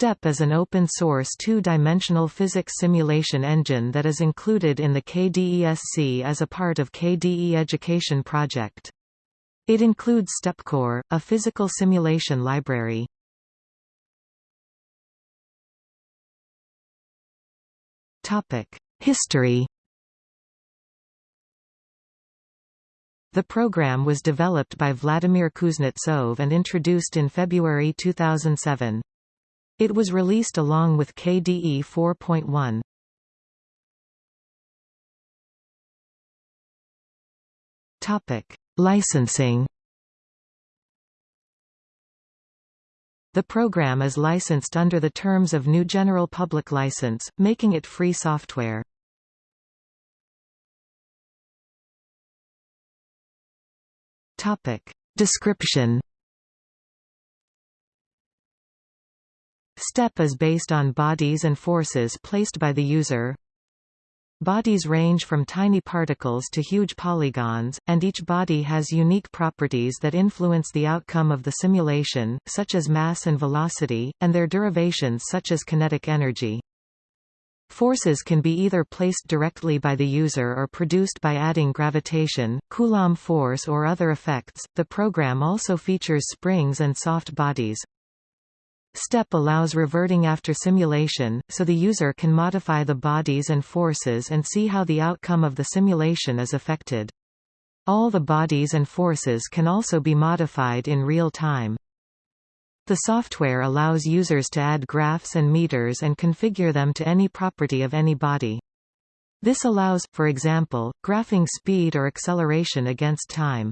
STEP is an open-source two-dimensional physics simulation engine that is included in the KDESC as a part of KDE Education project. It includes STEPcore, a physical simulation library. History The program was developed by Vladimir Kuznetsov and introduced in February 2007. It was released along with KDE 4.1. Topic: Licensing. The program is licensed under the terms of GNU General Public License, making it free software. Topic: Description Step is based on bodies and forces placed by the user. Bodies range from tiny particles to huge polygons, and each body has unique properties that influence the outcome of the simulation, such as mass and velocity, and their derivations such as kinetic energy. Forces can be either placed directly by the user or produced by adding gravitation, Coulomb force or other effects. The program also features springs and soft bodies. STEP allows reverting after simulation, so the user can modify the bodies and forces and see how the outcome of the simulation is affected. All the bodies and forces can also be modified in real time. The software allows users to add graphs and meters and configure them to any property of any body. This allows, for example, graphing speed or acceleration against time.